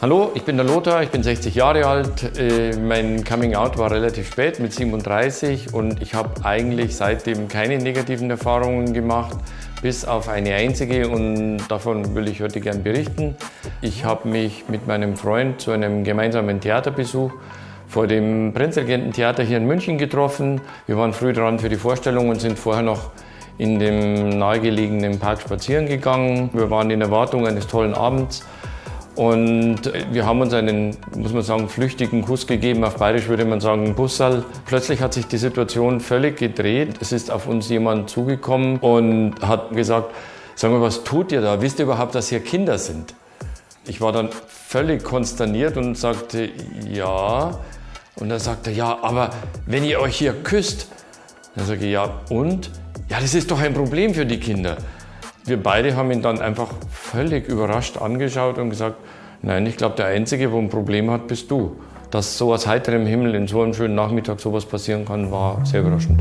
Hallo, ich bin der Lothar, ich bin 60 Jahre alt. Äh, mein Coming Out war relativ spät mit 37 und ich habe eigentlich seitdem keine negativen Erfahrungen gemacht, bis auf eine einzige und davon will ich heute gern berichten. Ich habe mich mit meinem Freund zu einem gemeinsamen Theaterbesuch vor dem Prinzregenten-Theater hier in München getroffen. Wir waren früh dran für die Vorstellung und sind vorher noch in dem nahegelegenen Park spazieren gegangen. Wir waren in Erwartung eines tollen Abends und wir haben uns einen, muss man sagen, flüchtigen Kuss gegeben. Auf Bayerisch würde man sagen, Bussal. Plötzlich hat sich die Situation völlig gedreht. Es ist auf uns jemand zugekommen und hat gesagt, sag mal, was tut ihr da? Wisst ihr überhaupt, dass hier Kinder sind? Ich war dann völlig konsterniert und sagte, ja. Und dann sagte er, ja, aber wenn ihr euch hier küsst, dann sage ich, ja, und? Ja, das ist doch ein Problem für die Kinder. Wir beide haben ihn dann einfach völlig überrascht angeschaut und gesagt, nein, ich glaube, der Einzige, wo ein Problem hat, bist du. Dass so aus heiterem Himmel in so einem schönen Nachmittag sowas passieren kann, war sehr überraschend.